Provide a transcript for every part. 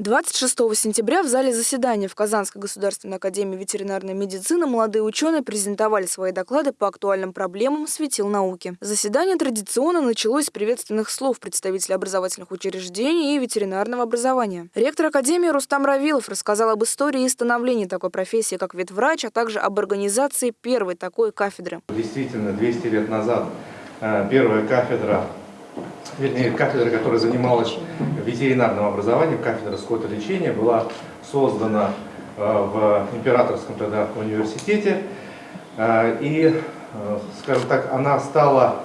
26 сентября в зале заседания в Казанской государственной академии ветеринарной медицины молодые ученые презентовали свои доклады по актуальным проблемам светил науки. Заседание традиционно началось с приветственных слов представителей образовательных учреждений и ветеринарного образования. Ректор академии Рустам Равилов рассказал об истории и становлении такой профессии, как ветврач, а также об организации первой такой кафедры. Действительно, 200 лет назад э, первая кафедра вернее, кафедра, которая занималась ветеринарным образованием, кафедра скотолечения, была создана э, в Императорском тогда университете. Э, и, э, скажем так, она стала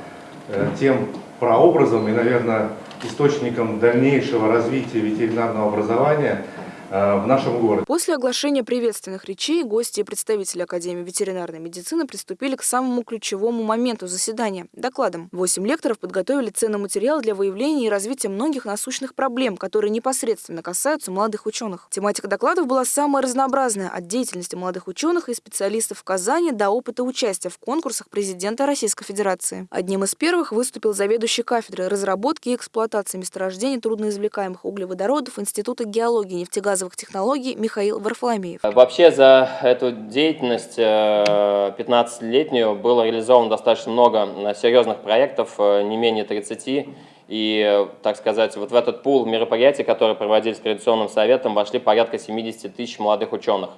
тем прообразом и, наверное, источником дальнейшего развития ветеринарного образования – в нашем городе. После оглашения приветственных речей гости и представители Академии ветеринарной медицины приступили к самому ключевому моменту заседания – докладам. Восемь лекторов подготовили ценный материал для выявления и развития многих насущных проблем, которые непосредственно касаются молодых ученых. Тематика докладов была самая разнообразная – от деятельности молодых ученых и специалистов в Казани до опыта участия в конкурсах президента Российской Федерации. Одним из первых выступил заведующий кафедрой разработки и эксплуатации месторождений трудноизвлекаемых углеводородов Института геологии и нефтегазовой газовых технологий Михаил Варфоломеев. Вообще за эту деятельность 15-летнюю э, было реализовано достаточно много э, серьезных проектов, э, не менее 30. И, так сказать, вот в этот пул мероприятий, которые проводились Координационным советом, вошли порядка 70 тысяч молодых ученых.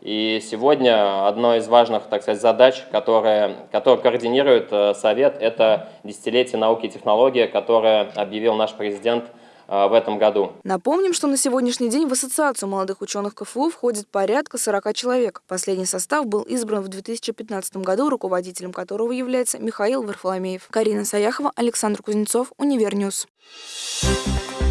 И сегодня одной из важных, так сказать, задач, которые, которые координирует Совет, это десятилетие науки и технологии, которое объявил наш президент в этом году. Напомним, что на сегодняшний день в Ассоциацию молодых ученых КФУ входит порядка 40 человек. Последний состав был избран в 2015 году, руководителем которого является Михаил Варфоломеев. Карина Саяхова, Александр Кузнецов, Univer News. Thank you.